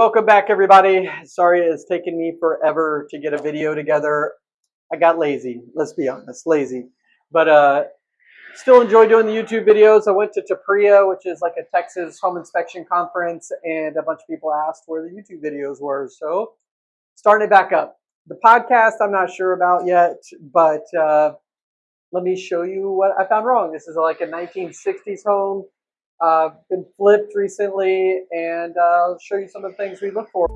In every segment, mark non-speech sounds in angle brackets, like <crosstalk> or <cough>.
welcome back everybody. Sorry it's taken me forever to get a video together. I got lazy, let's be honest, lazy. But uh, still enjoy doing the YouTube videos. I went to TPREIA, which is like a Texas home inspection conference, and a bunch of people asked where the YouTube videos were. So starting it back up. The podcast I'm not sure about yet, but uh, let me show you what I found wrong. This is like a 1960s home uh, been flipped recently, and I'll show you some of the things we look for.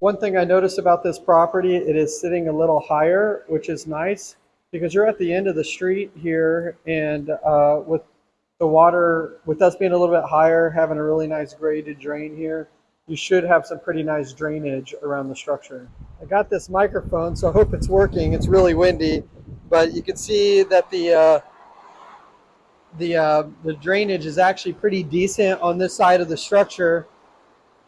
One thing I noticed about this property, it is sitting a little higher, which is nice because you're at the end of the street here, and uh, with the water, with us being a little bit higher, having a really nice graded drain here, you should have some pretty nice drainage around the structure. I got this microphone, so I hope it's working. It's really windy but you can see that the uh, the uh, the drainage is actually pretty decent on this side of the structure.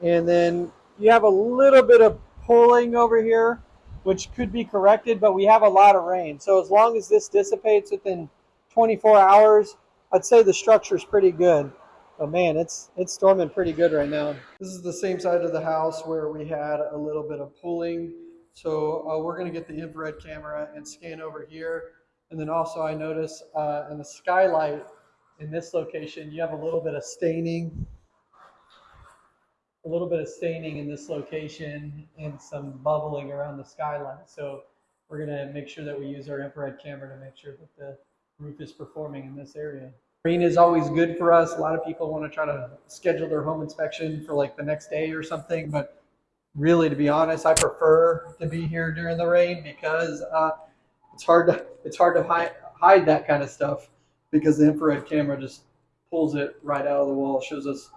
And then you have a little bit of pulling over here which could be corrected but we have a lot of rain. So as long as this dissipates within 24 hours I'd say the structure is pretty good. But man it's it's storming pretty good right now. This is the same side of the house where we had a little bit of pulling so uh, we're going to get the infrared camera and scan over here. And then also I notice uh, in the skylight in this location, you have a little bit of staining, a little bit of staining in this location and some bubbling around the skylight. So we're going to make sure that we use our infrared camera to make sure that the roof is performing in this area. Rain is always good for us. A lot of people want to try to schedule their home inspection for like the next day or something, but really, to be honest, I prefer to be here during the rain because uh, it's hard to it's hard to hide, hide that kind of stuff because the infrared camera just pulls it right out of the wall, shows us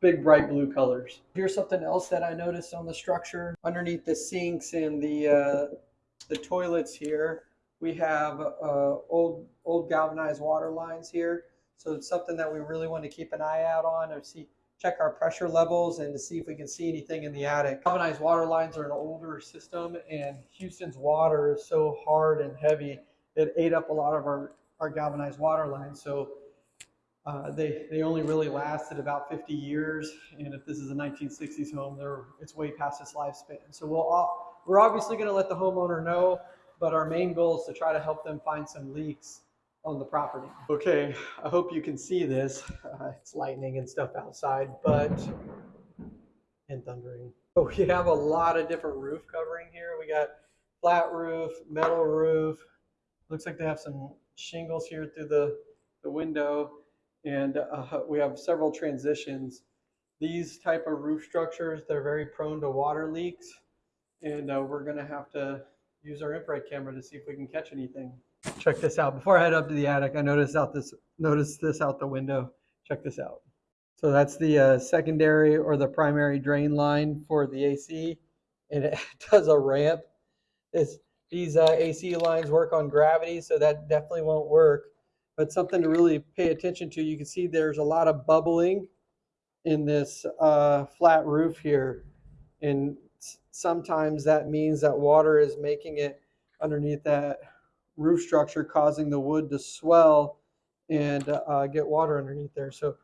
big bright blue colors. Here's something else that I noticed on the structure. Underneath the sinks and the uh, the toilets here, we have uh, old old galvanized water lines here. So it's something that we really want to keep an eye out on or see check our pressure levels and to see if we can see anything in the attic. Galvanized water lines are an older system and Houston's water is so hard and heavy it ate up a lot of our, our galvanized water lines. So uh, they, they only really lasted about 50 years. And if this is a 1960s home, they're, it's way past its lifespan. So we'll, we're obviously going to let the homeowner know, but our main goal is to try to help them find some leaks on the property. Okay, I hope you can see this. Uh, it's lightning and stuff outside, but and thundering. But we have a lot of different roof covering here. We got flat roof, metal roof. Looks like they have some shingles here through the, the window. And uh, we have several transitions. These type of roof structures, they're very prone to water leaks. And uh, we're gonna have to use our infrared camera to see if we can catch anything. Check this out. Before I head up to the attic, I noticed out this noticed this out the window. Check this out. So that's the uh, secondary or the primary drain line for the AC, and it <laughs> does a ramp. This these uh, AC lines work on gravity, so that definitely won't work. But something to really pay attention to. You can see there's a lot of bubbling in this uh, flat roof here, and sometimes that means that water is making it underneath that roof structure causing the wood to swell and uh, get water underneath there. So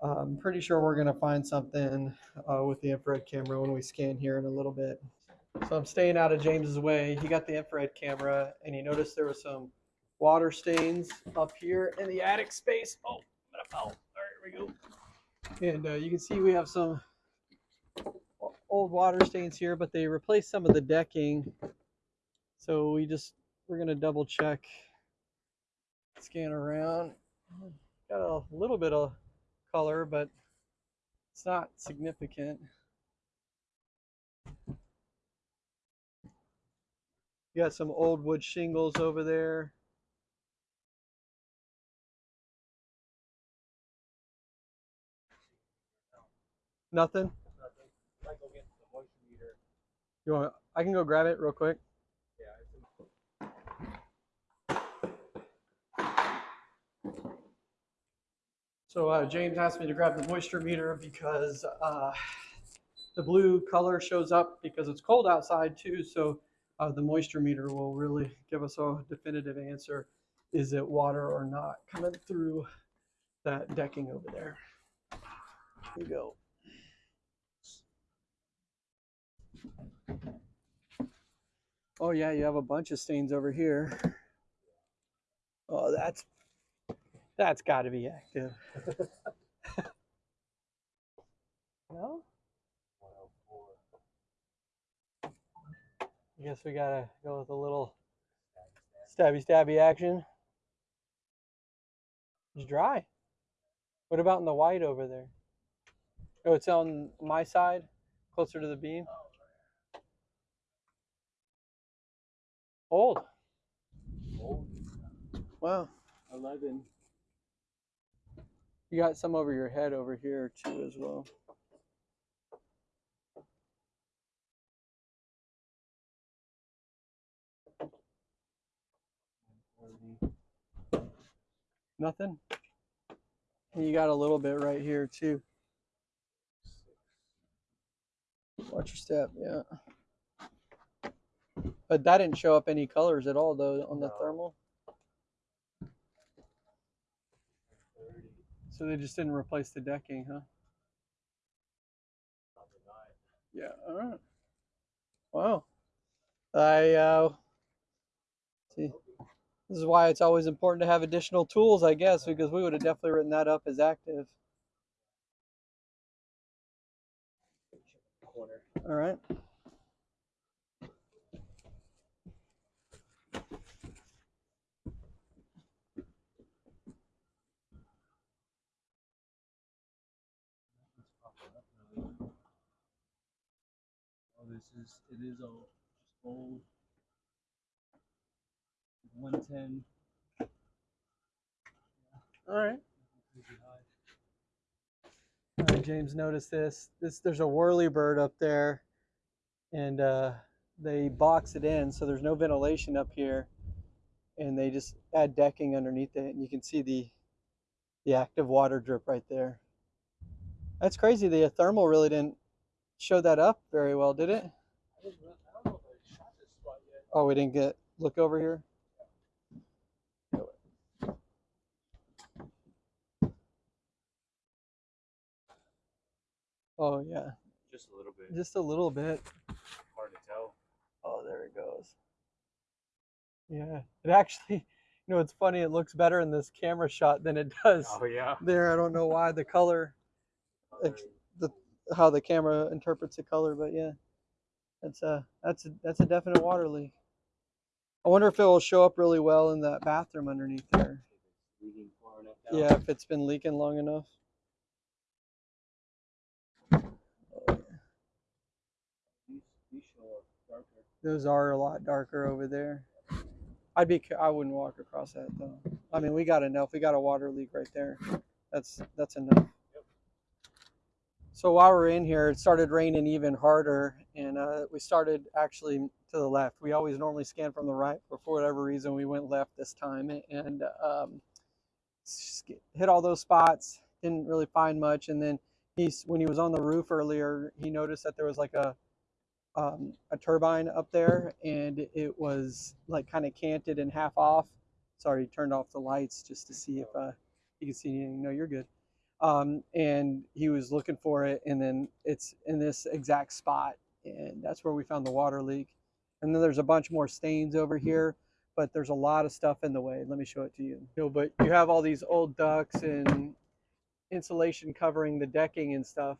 I'm pretty sure we're going to find something uh, with the infrared camera when we scan here in a little bit. So I'm staying out of James's way. He got the infrared camera and he noticed there was some water stains up here in the attic space. Oh, I fell. All right, here we go. And uh, you can see we have some old water stains here, but they replaced some of the decking. So we just we're going to double check, scan around. Got a little bit of color, but it's not significant. You got some old wood shingles over there. Nothing? Nothing. You want? I can go grab it real quick. So uh, James asked me to grab the moisture meter because uh, the blue color shows up because it's cold outside too. So uh, the moisture meter will really give us a definitive answer. Is it water or not coming through that decking over there. Here you go. Oh yeah, you have a bunch of stains over here. Oh, that's that's got to be active. <laughs> no? Oh I guess we gotta go with a little stabby stabby action. It's dry. What about in the white over there? Oh, it's on my side, closer to the beam. Old. Old. Wow. 11. You got some over your head over here too as well. Nothing? And you got a little bit right here too. Watch your step, yeah. But that didn't show up any colors at all though on the No. thermal. So they just didn't replace the decking, huh? Yeah. All right. Wow. I uh, see. This is why it's always important to have additional tools, I guess, because we would have definitely written that up as active. All right. This is it is old, just old. One ten. All right. All right, James, noticed this. This there's a whirly bird up there, and uh, they box it in, so there's no ventilation up here, and they just add decking underneath it, and you can see the the active water drip right there. That's crazy. The thermal really didn't show that up very well, did it? I don't know if I shot this spot yet. Oh, we didn't get look over here. Oh yeah, Just a little bit. just a little bit. Hard to tell. Oh, there it goes. Yeah, it actually, <laughs> you know, it's funny. It looks better in this camera shot than it does Oh yeah. there. I don't know why the color, <laughs> oh, Ex- the how the camera interprets the color, but yeah, that's a that's a that's a definite water leak. I wonder if it will show up really well in that bathroom underneath there. Yeah, if it's been leaking long enough. Those are a lot darker over there. I'd be I wouldn't walk across that though. I mean, we got enough. We got a water leak right there. That's that's enough. So while we're in here, it started raining even harder, and uh, we started actually to the left. We always normally scan from the right, but for whatever reason, we went left this time and um, hit all those spots. Didn't really find much, and then he's when he was on the roof earlier, he noticed that there was like a um, a turbine up there and it was like kind of canted and half off. Sorry, he turned off the lights just to see if uh, he could see anything. No, you're good. Um, and he was looking for it, and then it's in this exact spot, and that's where we found the water leak. And then there's a bunch more stains over here, but there's a lot of stuff in the way. Let me show it to you. You know, but you have all these old ducts and insulation covering the decking and stuff.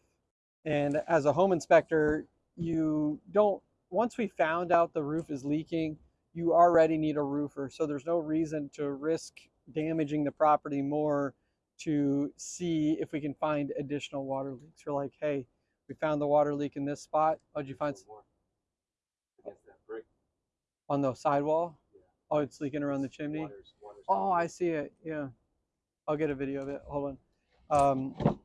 And as a home inspector, you don't once we found out the roof is leaking you already need a roofer so there's no reason to risk damaging the property more to see if we can find additional water leaks we're like hey we found the water leak in this spot oh did you find s- More. Against that brick. on the sidewall Yeah. oh it's leaking around the chimney Water's, water's Oh, I see it. Yeah. I'll get a video of it. Hold on. Um,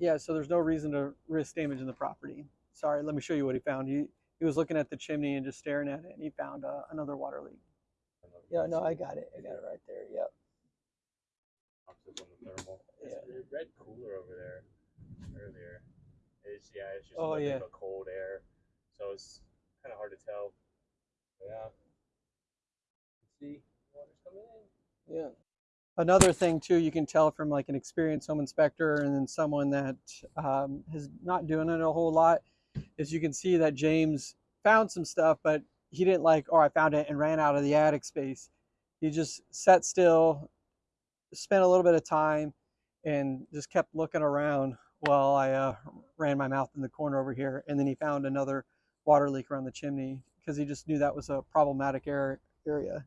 yeah, so there's no reason to risk damaging the property. Sorry, let me show you what he found. He he was looking at the chimney and just staring at it, and he found uh, another water leak. Yeah, no, I got it. I got it right there. Yep. The Yeah. a red cooler over there earlier. It's yeah, it's just Oh, nothing yeah. but cold air. So it's kind of hard to tell. Yeah. See, water's coming in. Yeah. another thing too you can tell from like an experienced home inspector and then someone that um, is not doing it a whole lot is you can see that james found some stuff but he didn't like oh i found it and ran out of the attic space he just sat still spent a little bit of time and just kept looking around while i uh, ran my mouth in the corner over here and then he found another water leak around the chimney because he just knew that was a problematic ar- area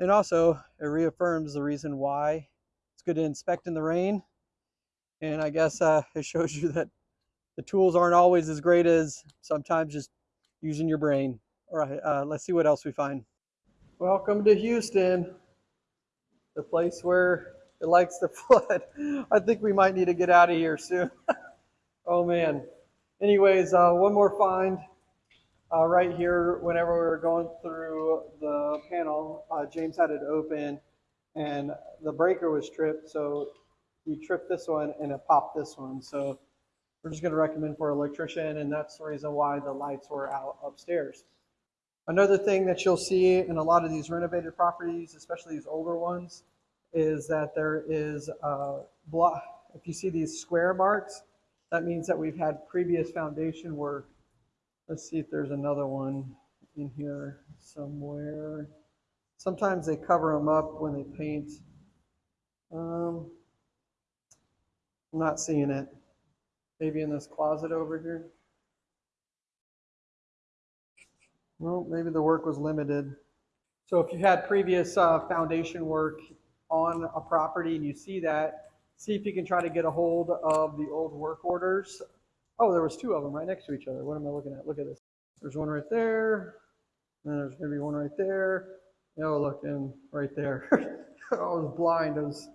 and also, it reaffirms the reason why it's good to inspect in the rain. And I guess uh, it shows you that the tools aren't always as great as sometimes just using your brain. All right, uh, let's see what else we find. Welcome to Houston, the place where <laughs> it likes to flood. <laughs> I think we might need to get out of here soon. <laughs> oh man. Anyways, uh, one more find uh, right here, whenever we were going through the panel, uh, James had it open and the breaker was tripped. So he tripped this one and it popped this one. So we're just going to recommend for electrician, and that's the reason why the lights were out upstairs. Another thing that you'll see in a lot of these renovated properties, especially these older ones, is that there is a block. If you see these square marks, that means that we've had previous foundation work Let's see if there's another one in here somewhere. Sometimes they cover them up when they paint. Um, I'm not seeing it. Maybe in this closet over here. Well, maybe the work was limited. So if you had previous uh, foundation work on a property and you see that, see if you can try to get a hold of the old work orders Oh, there was two of them right next to each other. What am I looking at? Look at this. There's one right there. And there's going to be one right there. Oh, look, and right there. <laughs> I was blind. I was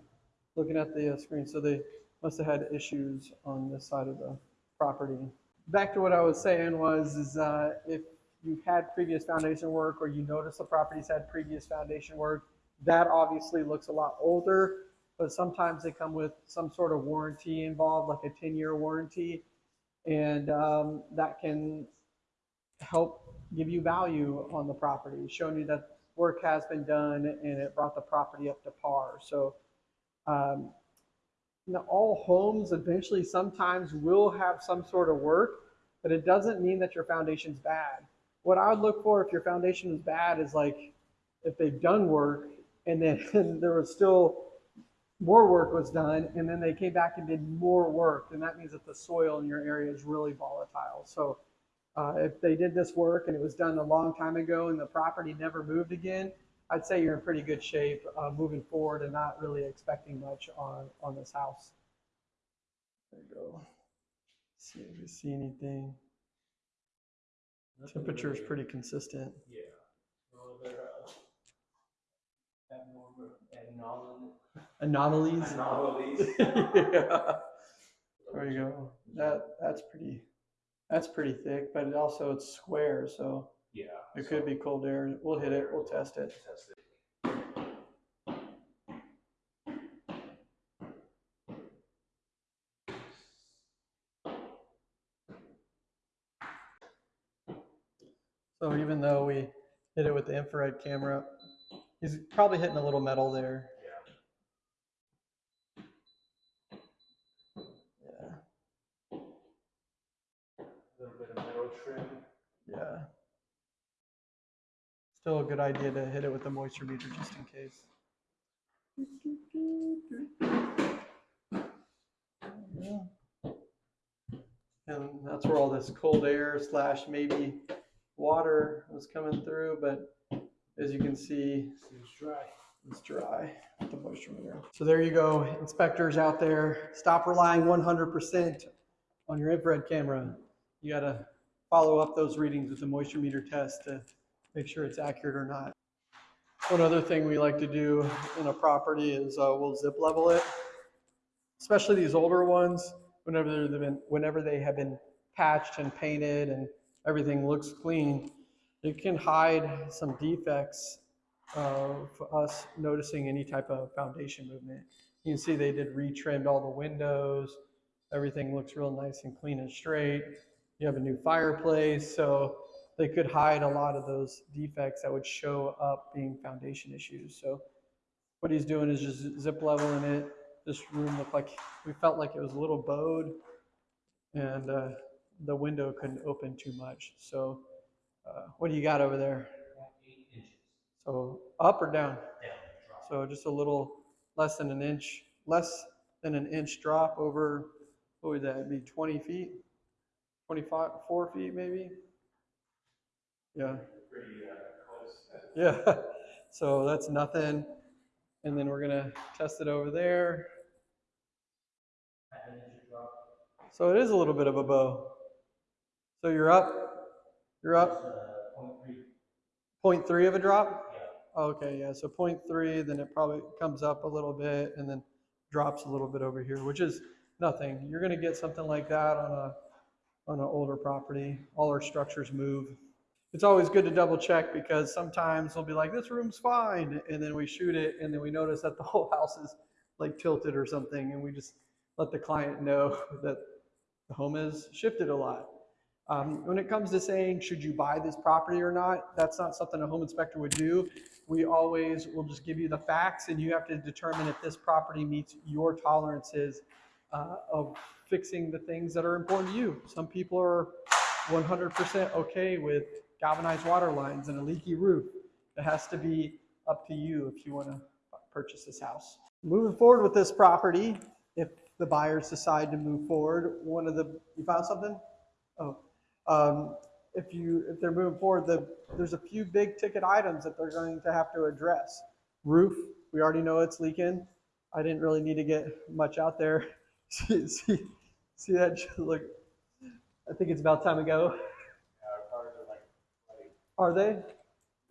looking at the uh, screen. So they must have had issues on this side of the property. Back to what I was saying was, is uh, if you've had previous foundation work or you notice the property's had previous foundation work, that obviously looks a lot older, but sometimes they come with some sort of warranty involved, like a 10 year warranty and um, that can help give you value on the property, showing you that work has been done and it brought the property up to par. So, um, all homes eventually sometimes will have some sort of work, but it doesn't mean that your foundation's bad. What I would look for if your foundation is bad is like if they've done work and then <laughs> there was still more work was done, and then they came back and did more work, and that means that the soil in your area is really volatile. So uh, if they did this work and it was done a long time ago and the property never moved again, I'd say you're in pretty good shape uh, moving forward and not really expecting much on, on this house. There you go. See if you see anything. Temperature is pretty consistent. Yeah. Well, they're, uh, abnormal, Anomalies. anomalies. <laughs> yeah. There you go. That that's pretty that's pretty thick, but it also it's square, so Yeah. it could be cold air. We'll hit it. We'll test it. Test it. So even though we hit it with the infrared camera, he's probably hitting a little metal there. Yeah. Yeah. A little bit of metal trim. Yeah. Still a good idea to hit it with the moisture meter just in case. Yeah. And that's where all this cold air slash maybe water was coming through, but as you can see, it's dry. it's dry with the moisture meter. So there you go, inspectors out there, stop relying 100% on your infrared camera. You gotta follow up those readings with the moisture meter test to make sure it's accurate or not. One other thing we like to do in a property is uh, we'll zip level it, especially these older ones. Whenever they've been, whenever they have been patched and painted and everything looks clean, it can hide some defects of us noticing any type of foundation movement. You can see they did retrimmed all the windows. Everything looks real nice and clean and straight. You have a new fireplace, so they could hide a lot of those defects that would show up being foundation issues. So what he's doing is just zip leveling it. This room looked like, we felt like it was a little bowed and uh, the window couldn't open too much. So uh, what do you got over there? So up or down? down. So just a little less than an inch, less than an inch drop over, what would that be, 20 feet? 24 feet maybe? Yeah. Pretty uh, close. Yeah. <laughs> So that's nothing. And then we're going to test it over there. Half an inch drop. So it is a little bit of a bow. So you're up, you're up uh, point three, 0.3 of a drop? yeah. Okay, yeah, so 0.3, then it probably comes up a little bit and then drops a little bit over here, which is nothing. You're gonna get something like that on a, on an older property. All our structures move. It's always good to double check because sometimes they'll be like, this room's fine, and then we shoot it and then we notice that the <laughs> whole house is like tilted or something, and we just let the client know <laughs> that the home has shifted a lot. Um, when it comes to saying, should you buy this property or not, that's not something a home inspector would do. We always will just give you the facts and you have to determine if this property meets your tolerances uh, of fixing the things that are important to you. Some people are 100% okay with galvanized water lines and a leaky roof. It has to be up to you if you want to purchase this house. Moving forward with this property, if the buyers decide to move forward, one of the, you found something? Oh, um, if you, if they're moving forward, the, there's a few big ticket items that they're going to have to address. Roof, we already know it's leaking. I didn't really need to get much out there. <laughs> See, see, see that, look, I think it's about time to go. Yeah, our cars are like flooding. Are they?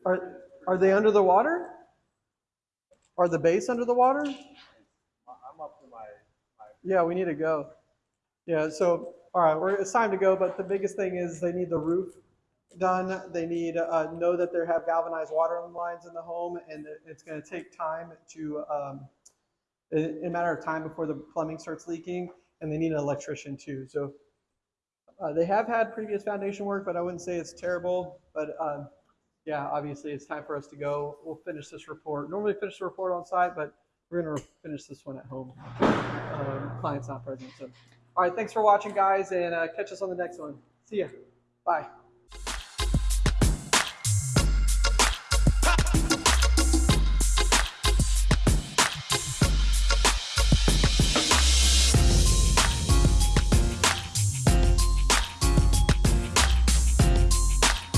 Are, are they under the water? Are the base under the water? I'm up to my, my Yeah, we need to go. Yeah, so, all right, we're, it's time to go, but the biggest thing is they need the roof done. They need, uh, know that they have galvanized water lines in the home and it's gonna take time to, um, in, in a matter of time before the plumbing starts leaking, and they need an electrician too, so. Uh, they have had previous foundation work, but I wouldn't say it's terrible, but, um, yeah, obviously it's time for us to go. We'll finish this report. Normally finish the report on site, but we're gonna finish this one at home. Um, client's not present, so. All right, thanks for watching, guys, and uh, catch us on the next one. See ya. Bye.